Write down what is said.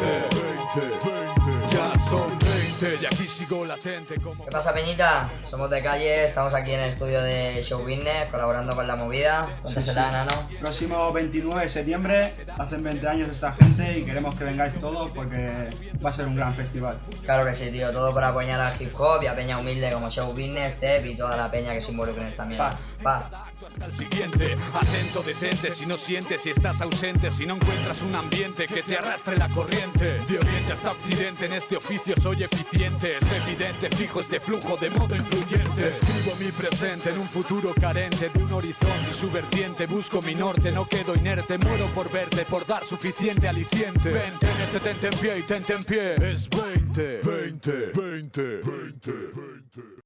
20, 20, ya son 20 y aquí sigo latente como... ¿Qué pasa, Peñita? Somos de calle, estamos aquí en el estudio de Show Business, colaborando con la movida. Cuéntasela, sí. Nano. Próximo 29 de septiembre, hacen 20 años esta gente y queremos que vengáis todos porque va a ser un gran festival. Claro que sí, tío. Todo para apoyar al hip hop y a Peña Humilde como Show Business, Step y toda la peña que se involucre en esta mierda. Paz. Hasta el siguiente, atento, detente si no sientes, si estás ausente, si no encuentras un ambiente que te arrastre la corriente. De oriente hasta occidente, en este oficio soy eficiente, es evidente, fijo este flujo de modo influyente. Escribo mi presente en un futuro carente de un horizonte y su vertiente, busco mi norte, no quedo inerte, muero por verte, por dar suficiente aliciente. Vente en este tente en pie y tente en pie, es 20, 20, 20, 20, 20.